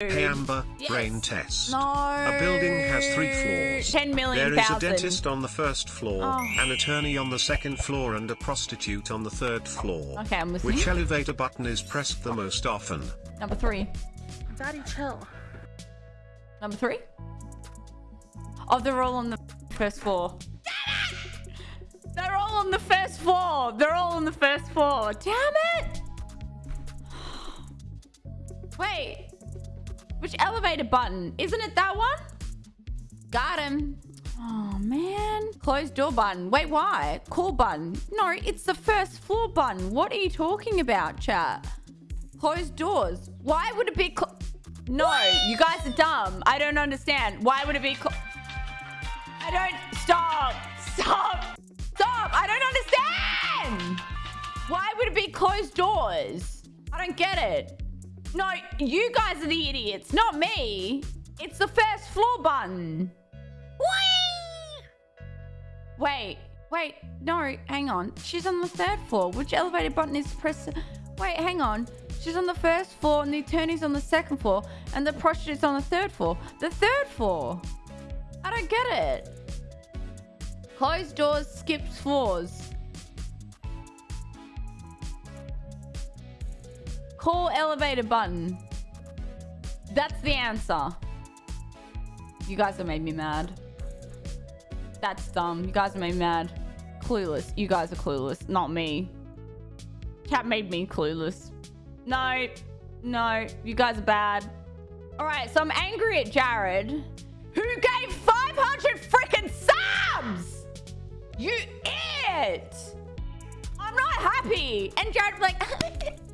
Hey Amber, Yes. brain test. No. A building has three floors. 10 million There is a dentist on the first floor, Oh. an attorney on the second floor, and a prostitute on the third floor. Okay, I'm listening. Which elevator button is pressed the most often? Number three. Daddy, chill. Number three? Oh, they're all on the first floor. Damn it! They're all on the first floor. They're all on the first floor. Damn it! Wait. Which elevator button? Isn't it that one? Got him. Oh, man. Closed door button. Wait, why? Call button. No, it's the first floor button. What are you talking about, chat? Closed doors. Why would it be No, you guys are dumb. I don't understand. Why would it be I don't... Stop. Stop. Stop. I don't understand. Why would it be closed doors? I don't get it. No, you guys are the idiots, not me. It's the first floor button. Whee! Wait, wait, no, hang on. She's on the third floor. Which elevator button is press? Wait, hang on. She's on the first floor and the attorney's on the second floor and the prostitute's on the third floor. The third floor. I don't get it. Closed doors, skips floors. Call elevator button. That's the answer. You guys have made me mad. That's dumb. You guys have made me mad. Clueless. You guys are clueless, not me. Cat made me clueless. No, no, you guys are bad. All right, so I'm angry at Jared, who gave 500 freaking subs. You idiot! I'm not happy. And Jared's like,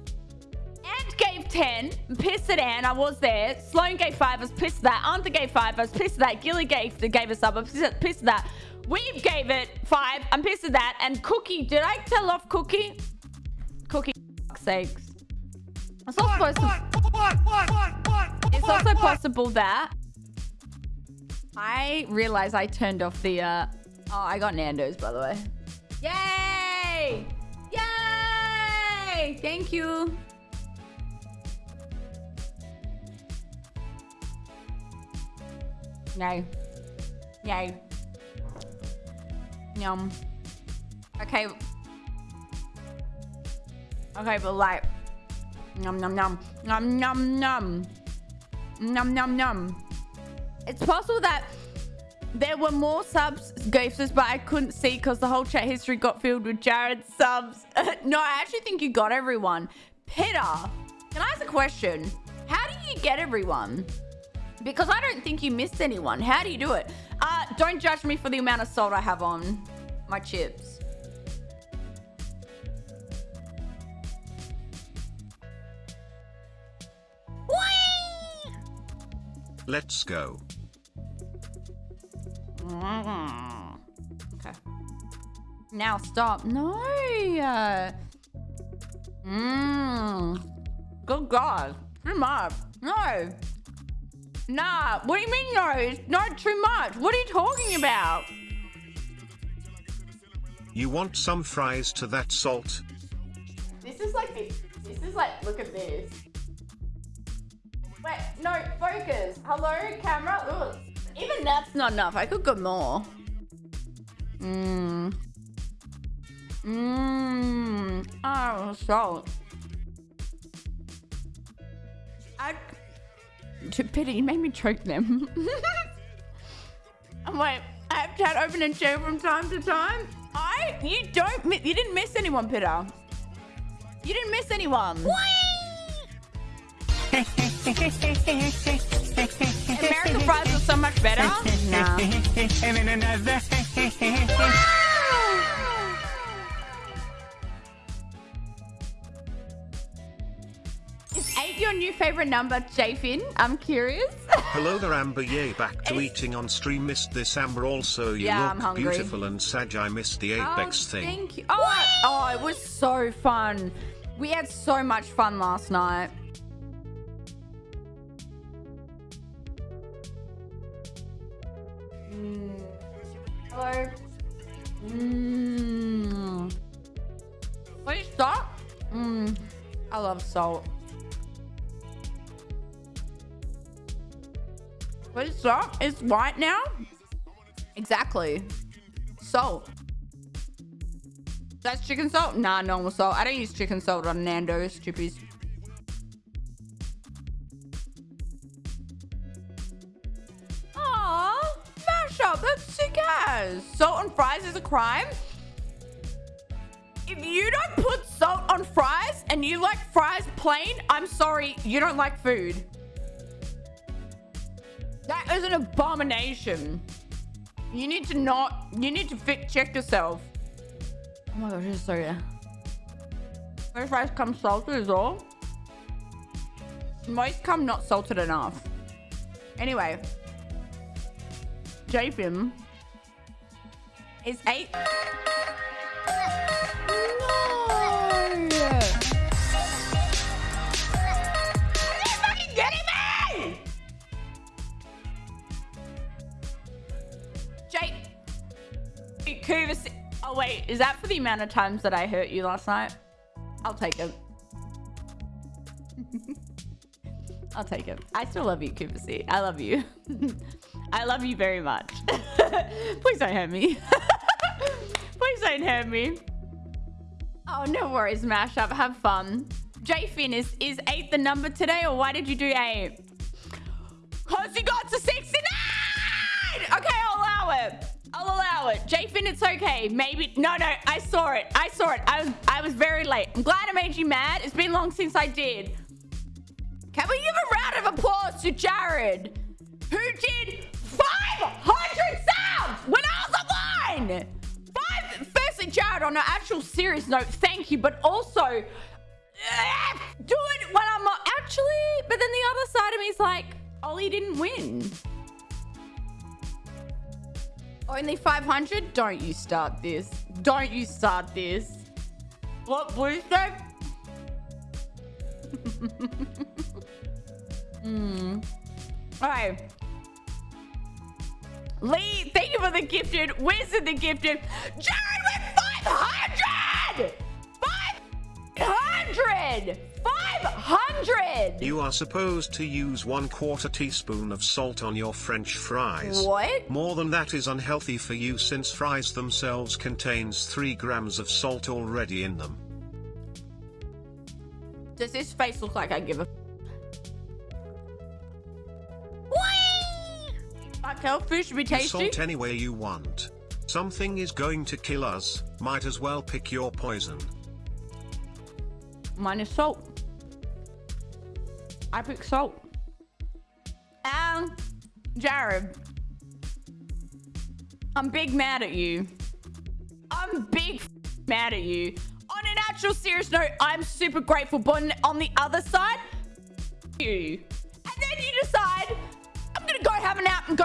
gave 10, pissed at Ant, I was there. Sloan gave 5, I was pissed at that. Arthur gave 5, I was pissed at that. Gilly gave, gave us up. I was pissed at that. Gave it 5, I'm pissed at that. And Cookie, did I tell off Cookie? Cookie, fuck's sakes. It's not supposed to... It's also possible that... I realized I turned off the... Uh... Oh, I got Nando's, by the way. Yay! Yay! Thank you. Yay. Yay. Yum. Okay. Okay, but like... Num num num. Num num num. Num num num. It's possible that there were more subs, Ghostus, but I couldn't see because the whole chat history got filled with Jared's subs. no, I actually think you got everyone. Peter, can I ask a question? How do you get everyone? Because I don't think you missed anyone. How do you do it? Uh, don't judge me for the amount of salt I have on my chips. Let's go. Mm. Okay. Now stop. No. Mmm. Good God. Too much. No. Nah. What do you mean no? It's not too much. What are you talking about? You want some fries to that salt? This is like this. This is like, look at this. Wait, no, focus. Hello, camera. Ugh. Even that's not enough. I could go more. Mmm. Mmm. Oh, salt. Pity, you made me choke them. I'm like, I have chat open and share from time to time. I. You don't. mi- You didn't miss anyone, Peter. You didn't miss anyone. American fries are so much better. Nah. favorite number, Jafin? I'm curious. Hello there Amber yay back to eating on stream missed this Amber also you Yeah, look beautiful and Sag I missed the Apex oh, thing. Thank you. Oh, oh, it was so fun. We had so much fun last night. Mm. Hello. Mmm. Please stop. Mmm. I love salt. What is salt? It's white now? Exactly. Salt. That's chicken salt? Nah, normal salt. I don't use chicken salt on Nando's chippies. Aw, mashup. That's sick ass. Salt on fries is a crime? If you don't put salt on fries and you like fries plain, I'm sorry, you don't like food. That is an abomination. You need to not, you need to fit check yourself. Oh my gosh, is so good. French fries come salted as well. Most come not salted enough. Anyway, Jafin is eight. Is that for the amount of times that I hurt you last night? I'll take it. I'll take it. I still love you, Kuvasi. I love you. I love you very much. Please don't hurt me. Please don't hurt me. Oh, no worries, Mashup. Have fun. J Finn is, is eight the number today, or why did you do eight? Cause you got to 69! Okay, I'll allow it. I'll allow it. Jafin, it's okay. Maybe. No, no. I saw it. I saw it. I was, I was very late. I'm glad I made you mad. It's been long since I did. Can we give a round of applause to Jared, who did 500 subs when I was online? Five. Firstly, Jared, on an actual serious note, thank you. But also, do it when I'm not actually. But then the other side of me is like, Ollie didn't win. Only 500? Don't you start this. Don't you start this. What, Blue said? Hmm. Alright. Lee, thank you for the gifted. Wizard the gifted. Jared with 500! 500! 500! You are supposed to use one quarter teaspoon of salt on your french fries. What? More than that is unhealthy for you since fries themselves contains 3 grams of salt already in them. Does this face look like I give a... How food should be tasty? salt any way you want. Something is going to kill us, might as well pick your poison. Mine is salt. I pick salt. And Jared, I'm big mad at you. I'm big mad at you. On an actual serious note, I'm super grateful, but on- the other side, you. And then you decide, I'm gonna go have a nap and go